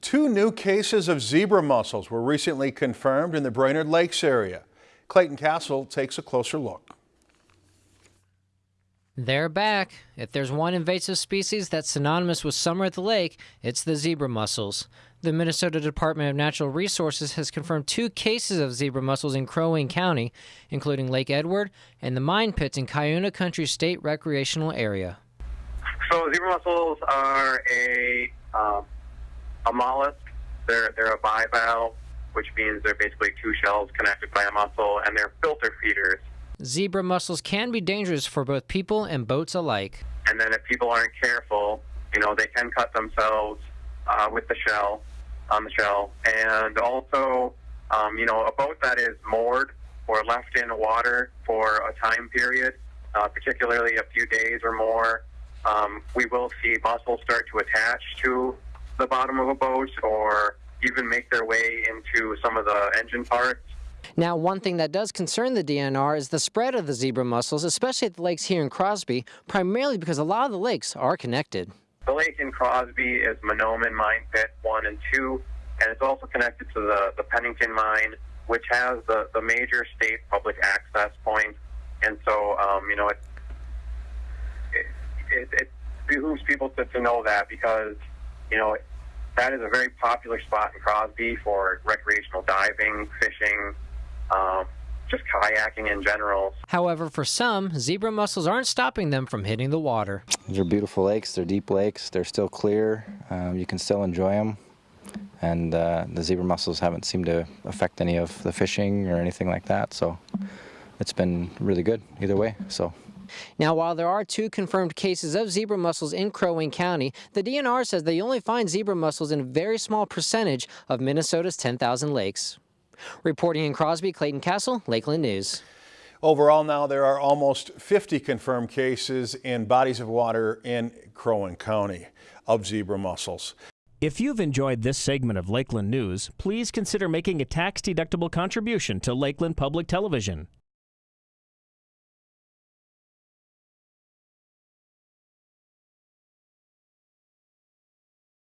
two new cases of zebra mussels were recently confirmed in the Brainerd Lakes area. Clayton Castle takes a closer look. They're back. If there's one invasive species that's synonymous with summer at the lake, it's the zebra mussels. The Minnesota Department of Natural Resources has confirmed two cases of zebra mussels in Crow Wing County, including Lake Edward and the mine pits in Cuyuna Country State Recreational Area. So zebra mussels are a um, a mollusk. They're they're a bivalve, which means they're basically two shells connected by a muscle, and they're filter feeders. Zebra mussels can be dangerous for both people and boats alike. And then if people aren't careful, you know, they can cut themselves uh, with the shell on the shell, and also, um, you know, a boat that is moored or left in water for a time period, uh, particularly a few days or more, um, we will see mussels start to attach to the bottom of a boat or even make their way into some of the engine parts. Now, one thing that does concern the DNR is the spread of the zebra mussels, especially at the lakes here in Crosby, primarily because a lot of the lakes are connected. The lake in Crosby is Mahnomen Mine Pit 1 and 2, and it's also connected to the, the Pennington Mine, which has the, the major state public access point. And so, um, you know, it, it, it, it behooves people to, to know that because you know, that is a very popular spot in Crosby for recreational diving, fishing, um, just kayaking in general. However, for some, zebra mussels aren't stopping them from hitting the water. These are beautiful lakes. They're deep lakes. They're still clear. Um, you can still enjoy them. And uh, the zebra mussels haven't seemed to affect any of the fishing or anything like that. So it's been really good either way. So now, while there are two confirmed cases of zebra mussels in Crow Wing County, the DNR says they only find zebra mussels in a very small percentage of Minnesota's 10,000 lakes. Reporting in Crosby, Clayton Castle, Lakeland News. Overall now there are almost 50 confirmed cases in bodies of water in Crow Wing County of zebra mussels. If you've enjoyed this segment of Lakeland News, please consider making a tax-deductible contribution to Lakeland Public Television.